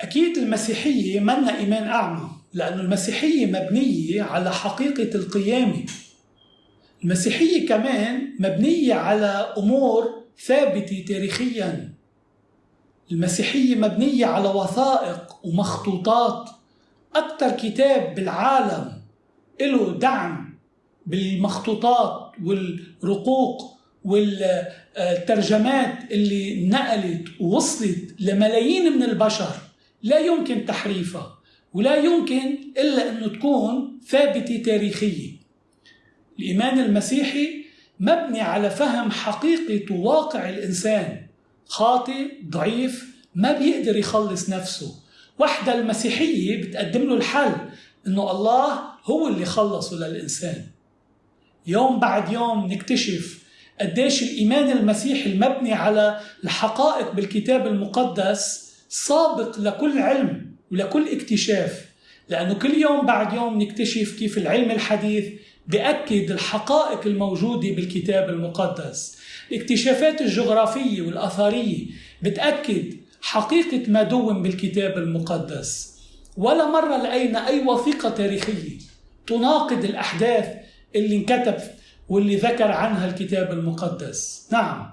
أكيد المسيحية منا إيمان أعمى لأن المسيحية مبنية على حقيقة القيامة. المسيحية كمان مبنية على أمور ثابتة تاريخيا. المسيحية مبنية على وثائق ومخطوطات. أكثر كتاب بالعالم له دعم بالمخطوطات والرقوق والترجمات اللي نقلت ووصلت لملايين من البشر. لا يمكن تحريفها ولا يمكن إلا أنه تكون ثابتة تاريخية. الإيمان المسيحي مبني على فهم حقيقة واقع الإنسان. خاطئ ضعيف ما بيقدر يخلص نفسه. وحدة المسيحية بتقدم له الحل إنه الله هو اللي خلصه للإنسان. يوم بعد يوم نكتشف قديش الإيمان المسيحي المبني على الحقائق بالكتاب المقدس سابق لكل علم ولكل اكتشاف لأنه كل يوم بعد يوم نكتشف كيف العلم الحديث بأكد الحقائق الموجودة بالكتاب المقدس. الاكتشافات الجغرافية والأثرية بتأكد حقيقة ما دون بالكتاب المقدس. ولا مرة لقينا أي وثيقة تاريخية تناقض الأحداث اللي انكتب واللي ذكر عنها الكتاب المقدس. نعم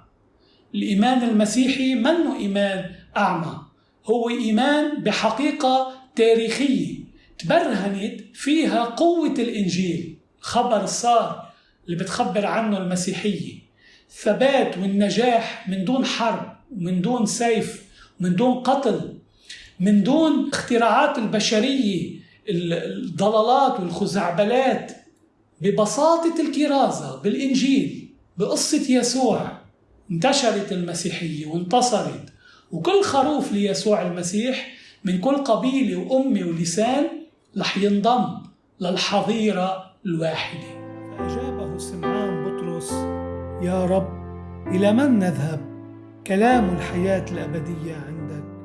الإيمان المسيحي منه إيمان أعمى. هو إيمان بحقيقة تاريخية. تبرهنت فيها قوة الإنجيل. خبر الصار اللي بتخبر عنه المسيحية. الثبات والنجاح من دون حرب ومن دون سيف من دون قتل من دون اختراعات البشرية الضلالات والخزعبلات. ببساطة الكرازة بالإنجيل بقصة يسوع انتشرت المسيحية وانتصرت. وكل خروف ليسوع المسيح من كل قبيلة وأمة ولسان رح ينضم للحظيرة الواحدة فأجابه سمعان بطرس يا رب إلى من نذهب؟ كلام الحياة الأبدية عندك